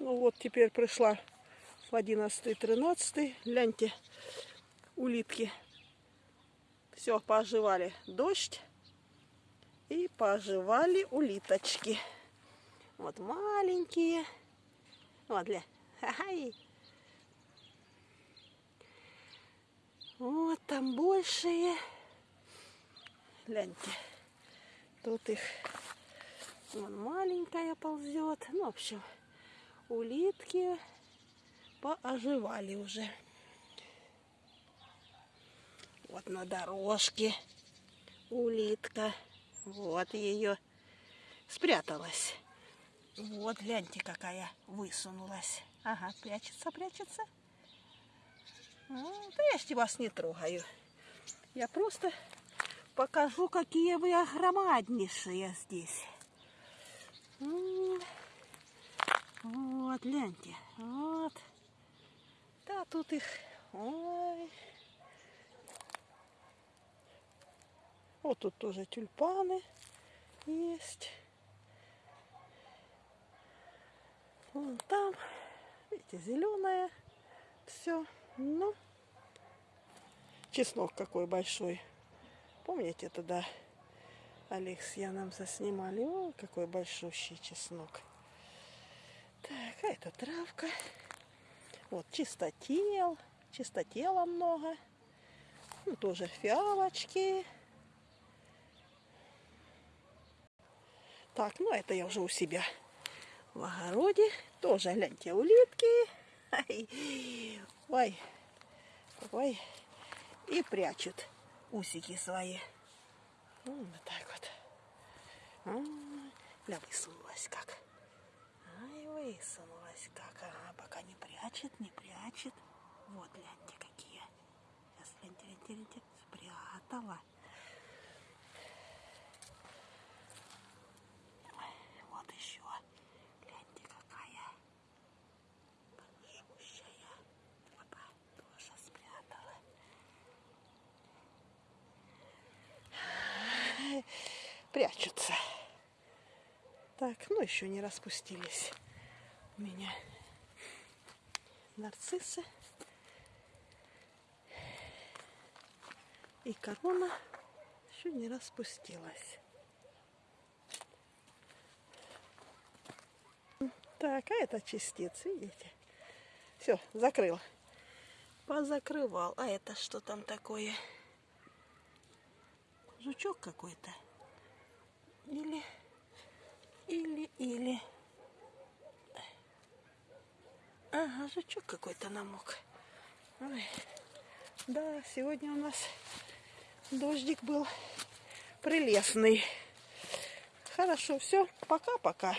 Ну вот теперь пришла в 11-13. Гляньте, улитки. Все, поживали дождь. И поживали улиточки. Вот маленькие. Вот, для. Ай. Вот там большие. Гляньте. Тут их вон маленькая ползет. Ну, в общем, улитки пооживали уже. Вот на дорожке улитка. Вот ее спряталась. Вот, гляньте, какая высунулась. Ага, прячется, прячется. Ну, да я ж вас не трогаю. Я просто покажу, какие вы огромаднейшие здесь. Вот, гляньте. Вот. Да, тут их... Ой. Вот тут тоже тюльпаны есть. Вон там, видите, зеленое все. Ну, чеснок какой большой. Помните, тогда Олег с Яном заснимали? О, какой большущий чеснок. Так, а это травка. Вот чистотел. Чистотела много. Ну, тоже фиалочки. Так, ну это я уже у себя в огороде. Тоже, гляньте, улитки. Ой, ой. И прячут усики свои. Вот так вот. Ля, высунулась как. Высунулась как. Ага, пока не прячет, не прячет. Вот, гляньте, какие. Сейчас, гляньте, гляньте, гляньте. Спрятала. Вот еще. Гляньте, какая. Большущая. Опа, тоже спрятала. Прячутся. Так, ну еще не распустились у меня нарциссы. И корона еще не распустилась. Так, а это частиц, видите? Все, закрыл. Позакрывал. А это что там такое? Жучок какой-то. Или, или, или. Ага, жучок какой-то намок. Ой. Да, сегодня у нас дождик был прелестный. Хорошо, все, пока-пока.